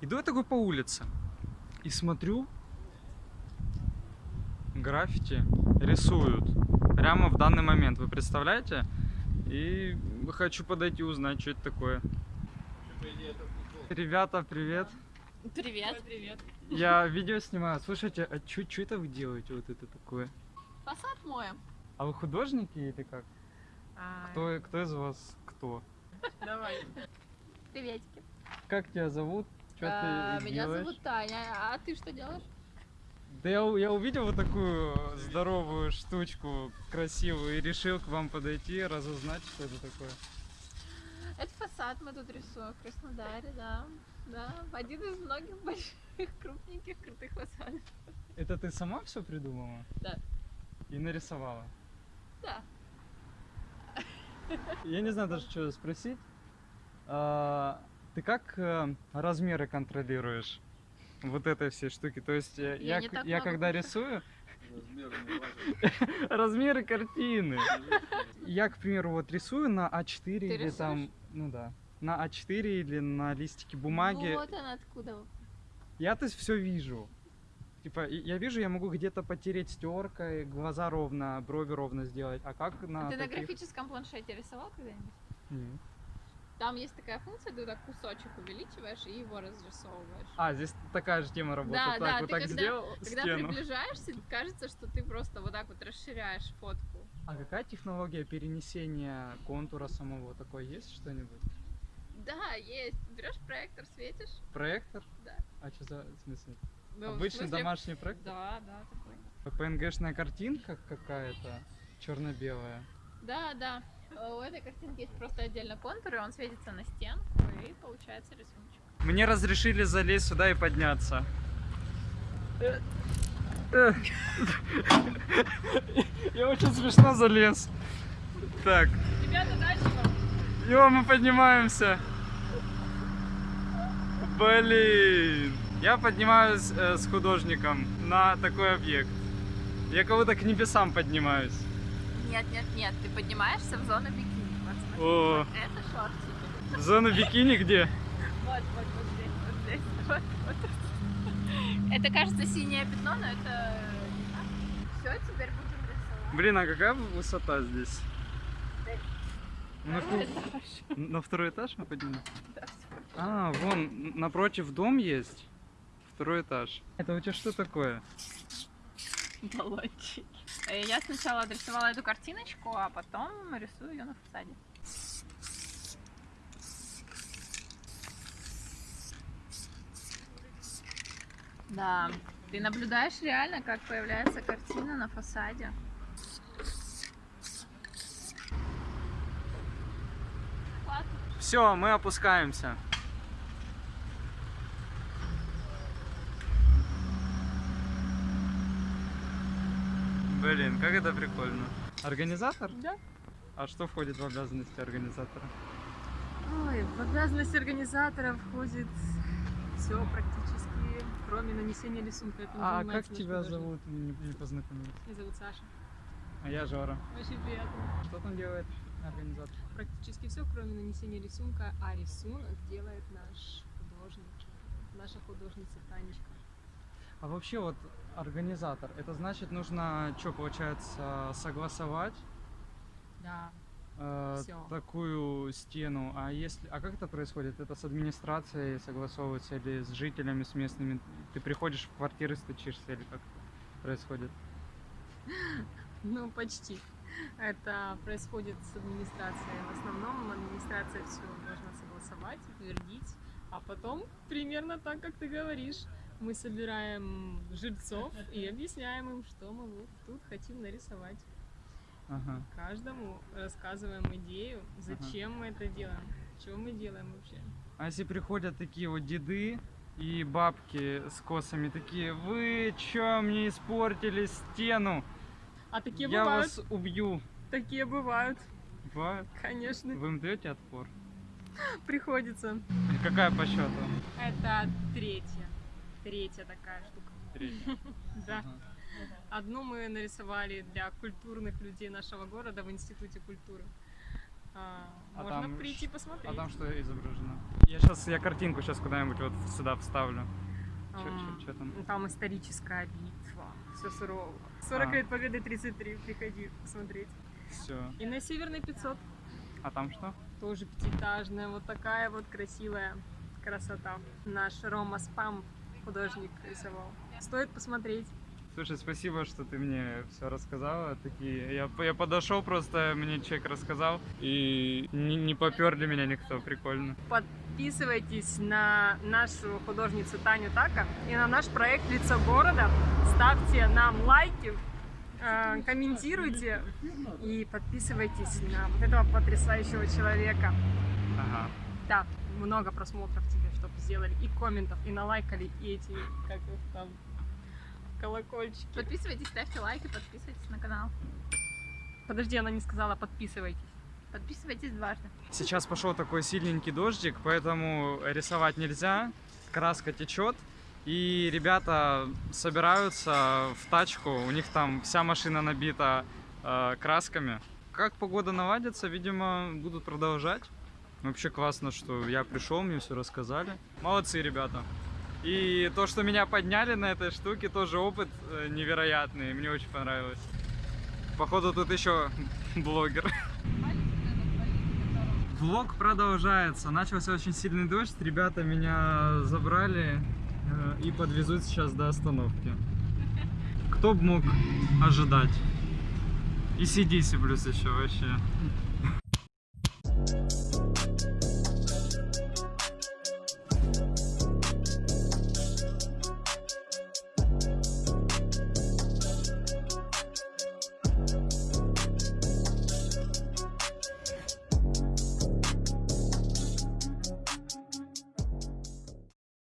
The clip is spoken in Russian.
Иду я такой по улице и смотрю, граффити рисуют прямо в данный момент. Вы представляете? И хочу подойти узнать, что это такое. Ребята, привет. Привет. Привет. Я видео снимаю. Слушайте, а что это вы делаете вот это такое? Фасад моем. А вы художники или как? Кто, кто из вас кто? Давай. Приветики. Как тебя зовут? Что А, ты Меня делаешь? зовут Таня. А ты что делаешь? Да я, я увидел вот такую здоровую штучку, красивую, и решил к вам подойти, разузнать, что это такое. Это фасад мы тут рисуем в Краснодаре, да. Да, один из многих больших, крупненьких, крутых фасадов. Это ты сама все придумала? Да. И нарисовала? Да. Я не знаю даже, что спросить. А, ты как э, размеры контролируешь? Вот этой всей штуки. То есть э, Я я, я много когда рисую, размеры картины. Я, к примеру, вот рисую на А4 или там, ну да, на А4 или на листике бумаги. Вот она откуда. Я то есть все вижу. Типа, я вижу, я могу где-то потереть стеркой, глаза ровно, брови ровно сделать. А как на Ты на графическом планшете рисовал когда-нибудь? Нет. Там есть такая функция, ты так кусочек увеличиваешь и его разрисовываешь. А, здесь такая же тема работает. Да, так, да, вот ты так когда- сделал Когда стену. приближаешься, кажется, что ты просто вот так вот расширяешь фотку. А какая технология перенесения контура самого? Такое есть что-нибудь? Да, есть. Берешь проектор, светишь. Проектор? Да. А что за в смысле? Ну, Обычный смысле- домашний проектор? Да, да, такой. PNG-шная картинка какая-то, черно-белая. Да, да. Э, У этой картинки есть просто отдельно контур, и он светится на стенку, и получается рисуночек. Мне разрешили залезть сюда и подняться. Я очень смешно залез. Так, Ребята, дальше вам. Йо, мы поднимаемся. Блин. Я поднимаюсь э, с художником на такой объект. Я кого-то к небесам поднимаюсь. Нет, нет, нет, ты поднимаешься в зону бикини. Вот, смотри. О, Вот Это шортики. в зону бикини где? Вот, вот, вот здесь, вот здесь. Вот, вот тут. Это кажется синее пятно, но это Все, теперь будем рисовать. Блин, а какая высота здесь? На, ку- на второй этаж мы поднимемся? Да. А, вон, напротив дом есть. Второй этаж. Это у тебя что такое? Баллончики. Э, Я сначала отрисовала эту картиночку, а потом рисую ее на фасаде. Да, ты наблюдаешь реально, как появляется картина на фасаде. Все, мы опускаемся. Блин, как это прикольно. Организатор? Да. А что входит в обязанности организатора? Ой, в обязанность организатора входит все практически, кроме нанесения рисунка. Этим А как тебя художник. зовут? Не, не познакомились. Меня зовут Саша. А я Жора. Очень приятно. Что там делает организатор? Практически все, кроме нанесения рисунка, а рисунок делает наш художник, наша художница Танечка. А вообще вот организатор, это значит нужно, что получается, согласовать Да. э, такую стену. А если, а как это происходит? Это с администрацией согласовывается или с жителями, с местными? Ты приходишь в квартиры, стучишься или как происходит? Ну, почти. Это происходит с администрацией. В основном администрация все должна согласовать, утвердить. А потом, примерно так, как ты говоришь, мы собираем жильцов и объясняем им, что мы вот тут хотим нарисовать. Ага. Каждому рассказываем идею, зачем мы это делаем, что мы делаем вообще. А если приходят такие вот деды и бабки с косами, такие, вы чё мне испортили стену? А такие Я бывают, вас убью. такие бывают, Бывает? конечно, Вы им даете отпор? приходится. Какая по счету? Это третья, третья такая штука. Третья. Да. Одну мы нарисовали для культурных людей нашего города в Институте культуры. А, А можно там прийти посмотреть. А там что изображено? Я сейчас, я картинку сейчас куда-нибудь вот сюда вставлю. А, Что там? ну, Там историческая битва. Все сурово. 40 А. лет победы 33. Приходи посмотреть. Все. И на Северной 500. А там что? Тоже пятиэтажная. Вот такая вот красивая красота. Наш Рома Спам художник рисовал. Стоит посмотреть. Слушай, спасибо, что ты мне все рассказала. Такие, я, я подошел просто, мне человек рассказал, и не, не поперли меня никто, прикольно. Подписывайтесь на нашу художницу Таню Така и на наш проект «Лицо города». Ставьте нам лайки, э, комментируйте и подписывайтесь на вот этого потрясающего человека. Да, много просмотров тебе, чтобы сделали, и комментов, и налайкали, и эти, как их там, колокольчики. Подписывайтесь, ставьте лайки, подписывайтесь на канал. Подожди, она не сказала подписывайтесь. Подписывайтесь дважды. Сейчас пошел такой сильненький дождик, поэтому рисовать нельзя, краска течет. И ребята собираются в тачку, у них там вся машина набита э, красками. Как погода наладится, видимо, будут продолжать. Вообще классно, что я пришел, мне все рассказали. Молодцы, ребята. И то, что меня подняли на этой штуке, тоже опыт э, невероятный. Мне очень понравилось. Походу тут еще блогер. Влог продолжается. Начался очень сильный дождь. Ребята меня забрали э, и подвезут сейчас до остановки. Кто бы мог ожидать? И CDC плюс еще вообще.